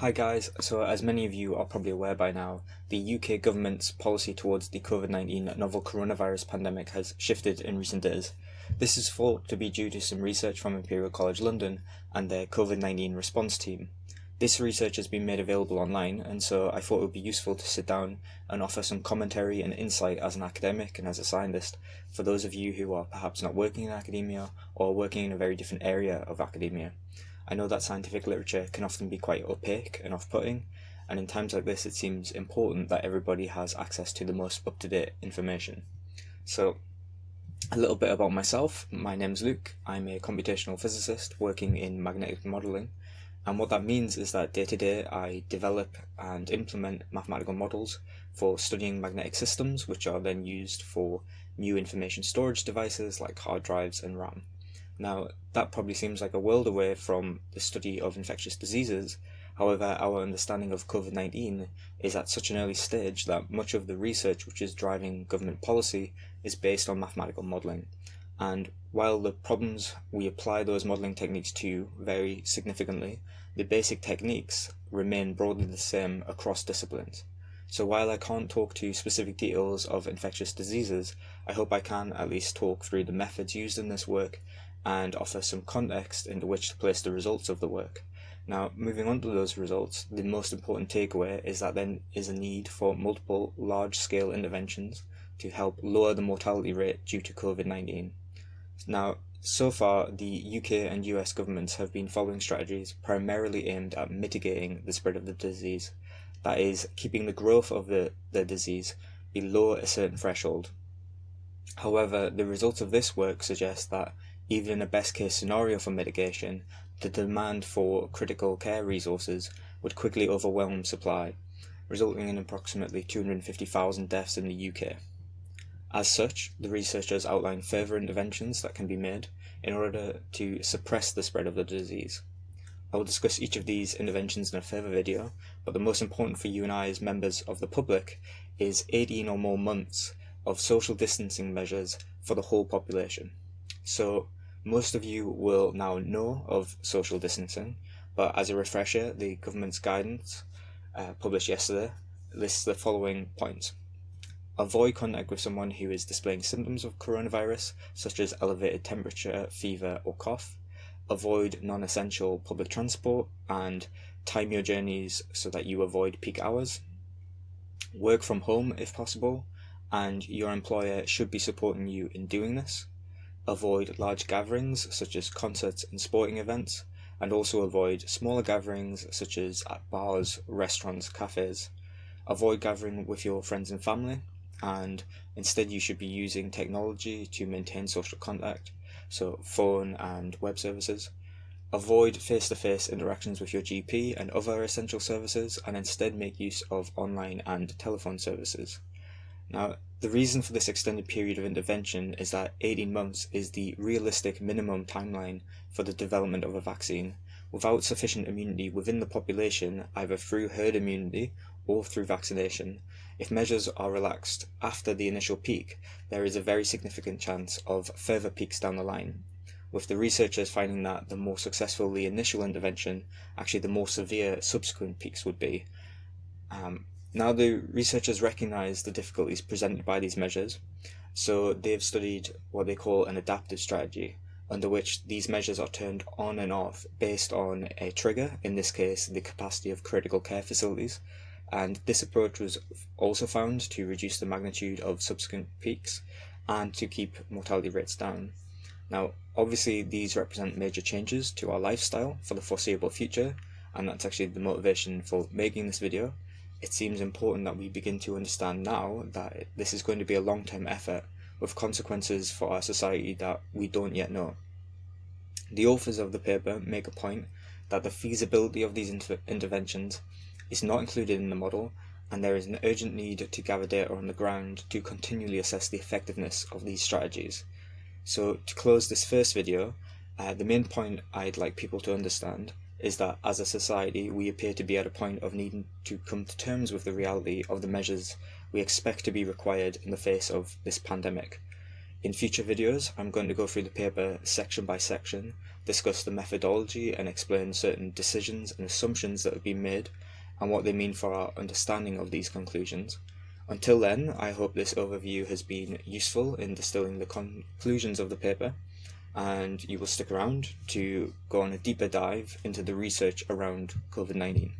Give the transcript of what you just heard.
Hi guys, so as many of you are probably aware by now, the UK government's policy towards the COVID-19 novel coronavirus pandemic has shifted in recent days. This is thought to be due to some research from Imperial College London and their COVID-19 response team. This research has been made available online and so I thought it would be useful to sit down and offer some commentary and insight as an academic and as a scientist for those of you who are perhaps not working in academia or working in a very different area of academia. I know that scientific literature can often be quite opaque and off-putting, and in times like this it seems important that everybody has access to the most up-to-date information. So, a little bit about myself. My name's Luke. I'm a computational physicist working in magnetic modelling, and what that means is that day to day I develop and implement mathematical models for studying magnetic systems, which are then used for new information storage devices like hard drives and RAM. Now, that probably seems like a world away from the study of infectious diseases. However, our understanding of COVID-19 is at such an early stage that much of the research which is driving government policy is based on mathematical modelling. And while the problems we apply those modelling techniques to vary significantly, the basic techniques remain broadly the same across disciplines. So while I can't talk to specific details of infectious diseases, I hope I can at least talk through the methods used in this work and offer some context into which to place the results of the work. Now, moving on to those results, the most important takeaway is that there is a need for multiple large-scale interventions to help lower the mortality rate due to COVID-19. Now, so far, the UK and US governments have been following strategies primarily aimed at mitigating the spread of the disease, that is, keeping the growth of the, the disease below a certain threshold. However, the results of this work suggest that even in a best case scenario for mitigation, the demand for critical care resources would quickly overwhelm supply, resulting in approximately 250,000 deaths in the UK. As such, the researchers outline further interventions that can be made in order to suppress the spread of the disease. I will discuss each of these interventions in a further video, but the most important for you and I as members of the public is 18 or more months of social distancing measures for the whole population. So most of you will now know of social distancing, but as a refresher, the government's guidance uh, published yesterday lists the following points. Avoid contact with someone who is displaying symptoms of coronavirus, such as elevated temperature, fever, or cough. Avoid non-essential public transport and time your journeys so that you avoid peak hours. Work from home if possible, and your employer should be supporting you in doing this avoid large gatherings such as concerts and sporting events, and also avoid smaller gatherings such as at bars, restaurants, cafes. Avoid gathering with your friends and family, and instead you should be using technology to maintain social contact, so phone and web services. Avoid face-to-face -face interactions with your GP and other essential services, and instead make use of online and telephone services. Now, the reason for this extended period of intervention is that 18 months is the realistic minimum timeline for the development of a vaccine, without sufficient immunity within the population either through herd immunity or through vaccination. If measures are relaxed after the initial peak, there is a very significant chance of further peaks down the line, with the researchers finding that the more successful the initial intervention, actually the more severe subsequent peaks would be. Um, now the researchers recognise the difficulties presented by these measures, so they've studied what they call an adaptive strategy, under which these measures are turned on and off based on a trigger, in this case the capacity of critical care facilities, and this approach was also found to reduce the magnitude of subsequent peaks and to keep mortality rates down. Now obviously these represent major changes to our lifestyle for the foreseeable future, and that's actually the motivation for making this video it seems important that we begin to understand now that this is going to be a long-term effort with consequences for our society that we don't yet know. The authors of the paper make a point that the feasibility of these inter interventions is not included in the model and there is an urgent need to gather data on the ground to continually assess the effectiveness of these strategies. So to close this first video, uh, the main point I'd like people to understand is that as a society we appear to be at a point of needing to come to terms with the reality of the measures we expect to be required in the face of this pandemic. In future videos, I'm going to go through the paper section by section, discuss the methodology and explain certain decisions and assumptions that have been made and what they mean for our understanding of these conclusions. Until then, I hope this overview has been useful in distilling the conclusions of the paper and you will stick around to go on a deeper dive into the research around COVID-19.